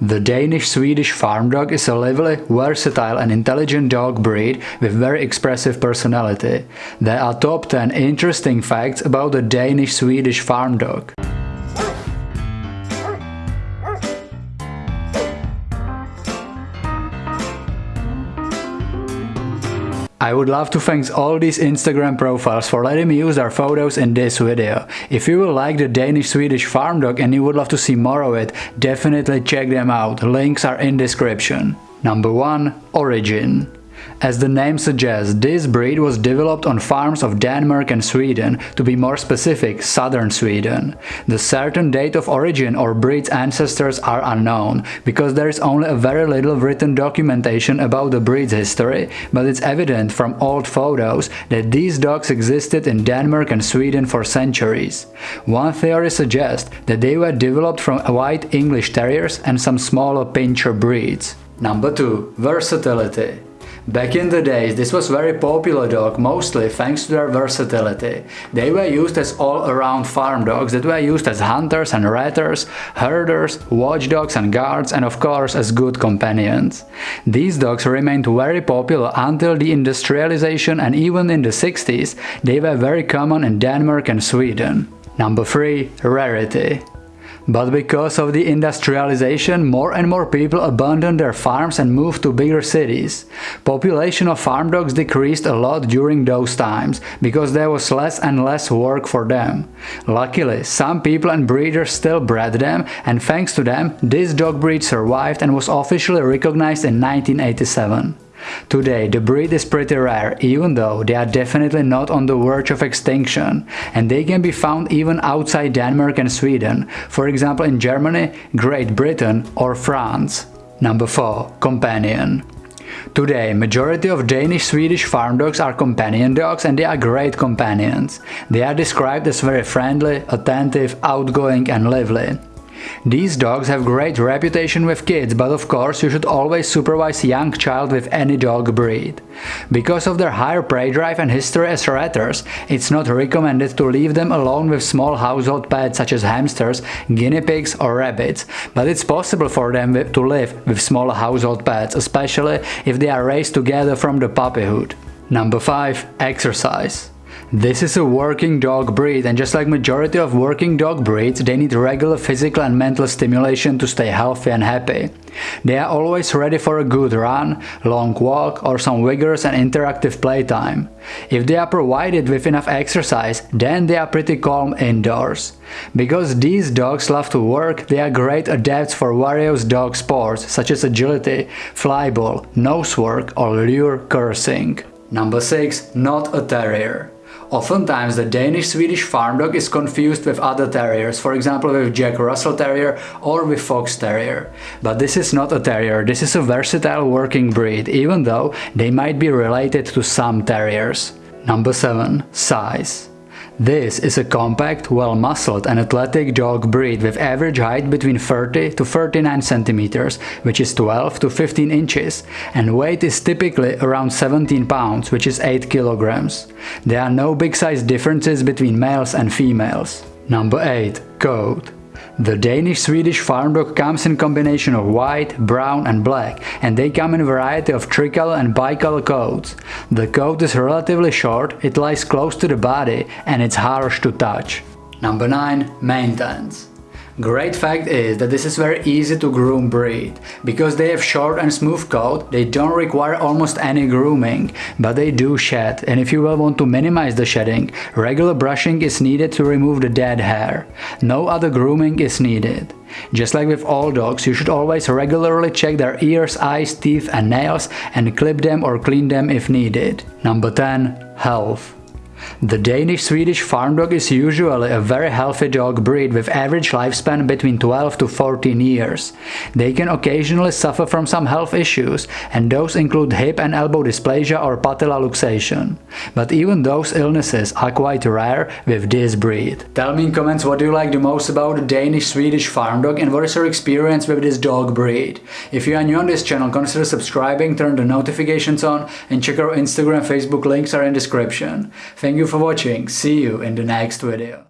The Danish-Swedish Farm Dog is a lively, versatile and intelligent dog breed with very expressive personality. There are top 10 interesting facts about the Danish-Swedish Farm Dog. I would love to thank all these Instagram profiles for letting me use their photos in this video. If you will like the Danish-Swedish farm dog and you would love to see more of it, definitely check them out, links are in description. Number 1. Origin as the name suggests, this breed was developed on farms of Denmark and Sweden, to be more specific, southern Sweden. The certain date of origin or breed's ancestors are unknown, because there is only a very little written documentation about the breed's history, but it's evident from old photos that these dogs existed in Denmark and Sweden for centuries. One theory suggests that they were developed from white English terriers and some smaller pinscher breeds. Number 2. Versatility Back in the days, this was very popular dog, mostly thanks to their versatility. They were used as all-around farm dogs that were used as hunters and ratters, herders, watchdogs and guards and of course as good companions. These dogs remained very popular until the industrialization and even in the 60s they were very common in Denmark and Sweden. Number 3. Rarity but because of the industrialization, more and more people abandoned their farms and moved to bigger cities. Population of farm dogs decreased a lot during those times, because there was less and less work for them. Luckily, some people and breeders still bred them, and thanks to them, this dog breed survived and was officially recognized in 1987. Today, the breed is pretty rare, even though they are definitely not on the verge of extinction, and they can be found even outside Denmark and Sweden, for example in Germany, Great Britain or France. Number 4. Companion Today, majority of Danish-Swedish farm dogs are companion dogs and they are great companions. They are described as very friendly, attentive, outgoing and lively. These dogs have great reputation with kids, but of course you should always supervise young child with any dog breed. Because of their higher prey drive and history as ratters, it's not recommended to leave them alone with small household pets such as hamsters, guinea pigs or rabbits, but it's possible for them to live with small household pets, especially if they are raised together from the puppyhood. Number 5. Exercise this is a working dog breed and just like majority of working dog breeds, they need regular physical and mental stimulation to stay healthy and happy. They are always ready for a good run, long walk or some vigorous and interactive playtime. If they are provided with enough exercise, then they are pretty calm indoors. Because these dogs love to work, they are great adepts for various dog sports such as agility, flyball, nose work or lure coursing. Number 6. Not a terrier. Oftentimes the Danish-Swedish farm dog is confused with other terriers, for example with Jack Russell Terrier or with Fox Terrier. But this is not a terrier, this is a versatile working breed, even though they might be related to some terriers. Number 7. Size this is a compact, well-muscled and athletic dog breed with average height between 30 to 39 centimeters, which is 12 to 15 inches, and weight is typically around 17 pounds, which is 8 kilograms. There are no big size differences between males and females. Number 8. Coat the Danish-Swedish farm dog comes in combination of white, brown and black and they come in a variety of tricolor and bicolor coats. The coat is relatively short, it lies close to the body and it's harsh to touch. Number 9. Maintenance Great fact is that this is very easy to groom breed. Because they have short and smooth coat, they don't require almost any grooming, but they do shed and if you will want to minimize the shedding, regular brushing is needed to remove the dead hair. No other grooming is needed. Just like with all dogs, you should always regularly check their ears, eyes, teeth and nails and clip them or clean them if needed. Number 10. Health the Danish-Swedish farm dog is usually a very healthy dog breed with average lifespan between 12 to 14 years. They can occasionally suffer from some health issues, and those include hip and elbow dysplasia or patella luxation. But even those illnesses are quite rare with this breed. Tell me in comments what do you like the most about the Danish-Swedish farm dog and what is your experience with this dog breed. If you are new on this channel, consider subscribing, turn the notifications on and check our Instagram Facebook links are in description. Thank Thank you for watching, see you in the next video.